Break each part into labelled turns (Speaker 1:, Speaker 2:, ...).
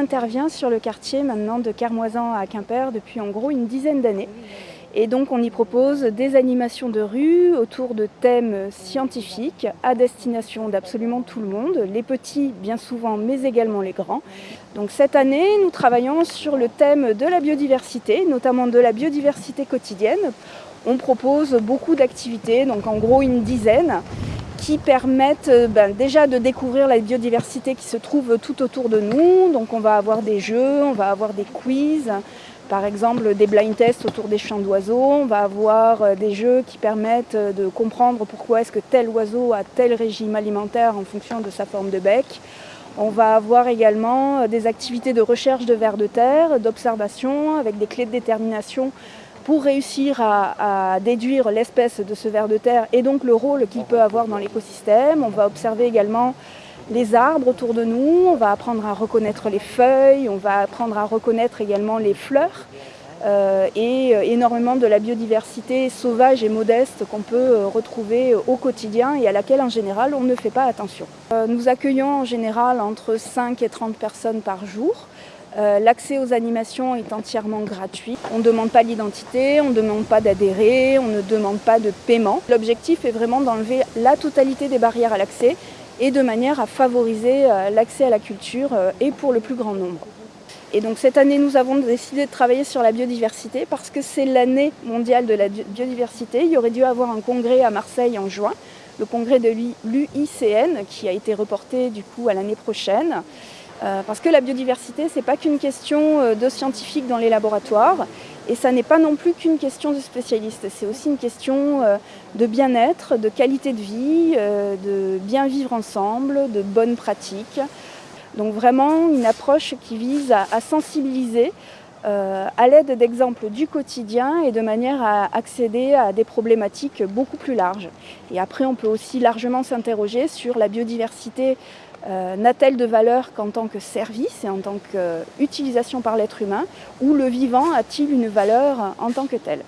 Speaker 1: intervient sur le quartier maintenant de Carmoisan à Quimper depuis en gros une dizaine d'années. Et donc on y propose des animations de rue autour de thèmes scientifiques à destination d'absolument tout le monde, les petits bien souvent mais également les grands. Donc cette année nous travaillons sur le thème de la biodiversité, notamment de la biodiversité quotidienne. On propose beaucoup d'activités, donc en gros une dizaine, qui permettent ben, déjà de découvrir la biodiversité qui se trouve tout autour de nous. Donc on va avoir des jeux, on va avoir des quiz, par exemple des blind tests autour des champs d'oiseaux, on va avoir euh, des jeux qui permettent euh, de comprendre pourquoi est-ce que tel oiseau a tel régime alimentaire en fonction de sa forme de bec. On va avoir également euh, des activités de recherche de vers de terre, d'observation avec des clés de détermination pour réussir à, déduire l'espèce de ce ver de terre et donc le rôle qu'il peut avoir dans l'écosystème. On va observer également les arbres autour de nous, on va apprendre à reconnaître les feuilles, on va apprendre à reconnaître également les fleurs euh, et euh, énormément de la biodiversité sauvage et modeste qu'on peut euh, retrouver au quotidien et à laquelle en général on ne fait pas attention. nous accueillons en général entre 5 et 30 personnes par jour. L'accès aux animations est entièrement gratuit. On ne demande pas l'identité, on ne demande pas d'adhérer, on ne demande pas de paiement. L'objectif est vraiment d'enlever la totalité des barrières à l'accès et de manière à favoriser euh, l'accès à la culture euh, et pour le plus grand nombre. Et donc cette année, nous avons décidé de travailler sur la biodiversité parce que c'est l'année mondiale de la biodiversité. Il y aurait dû avoir un congrès à Marseille en juin, le congrès de l'UICN qui a été reporté du coup à l'année prochaine. Euh, parce que la biodiversité, ce n'est pas qu'une question de scientifiques dans les laboratoires, et ça n'est pas non plus qu'une question de spécialistes, c'est aussi une question euh, de bien-être, de qualité de vie, euh, de bien vivre ensemble, de bonnes pratiques. Donc vraiment une approche qui vise à, sensibiliser euh, à l'aide d'exemples du quotidien et de manière à accéder à des problématiques beaucoup plus larges. Et après, on peut aussi largement s'interroger sur la biodiversité euh, n'a-t-elle de valeur qu'en tant que service et en tant qu'utilisation par l'être humain ou le vivant a-t-il une valeur en tant que tel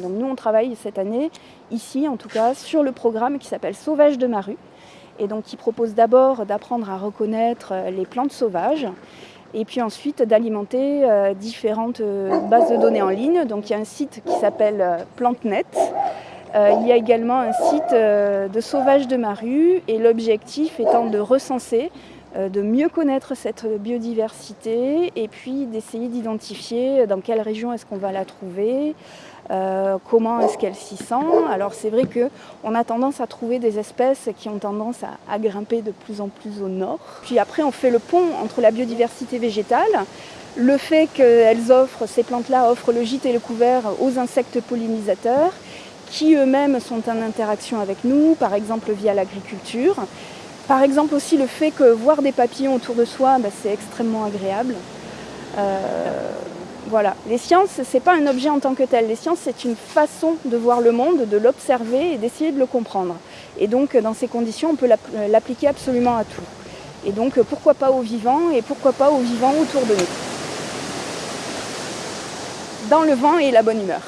Speaker 1: Donc nous on travaille cette année, ici en tout cas, sur le programme qui s'appelle Sauvage de ma rue et donc qui propose d'abord d'apprendre à reconnaître les plantes sauvages et puis ensuite d'alimenter euh, différentes euh, bases de données en ligne. Donc il y a un site qui s'appelle PlanteNet euh, il y a également un site euh, de sauvage de ma rue et l'objectif étant de recenser, euh, de mieux connaître cette biodiversité et puis d'essayer d'identifier dans quelle région est-ce qu'on va la trouver, comment est-ce qu'elle s'y sent. Alors c'est vrai qu'on a tendance à trouver des espèces qui ont tendance à, grimper de plus en plus au nord. Puis après on fait le pont entre la biodiversité végétale, le fait qu'elles offrent, ces plantes-là offrent le gîte et le couvert aux insectes pollinisateurs qui eux-mêmes sont en interaction avec nous, par exemple via l'agriculture. Par exemple aussi le fait que voir des papillons autour de soi, bah, c'est extrêmement agréable. Euh, voilà. Les sciences, ce n'est pas un objet en tant que tel. Les sciences, c'est une façon de voir le monde, de l'observer et d'essayer de le comprendre. Et donc, dans ces conditions, on peut l'appliquer absolument à tout. Et donc, pourquoi pas aux vivants et pourquoi pas aux vivants autour de nous Dans le vent et la bonne humeur.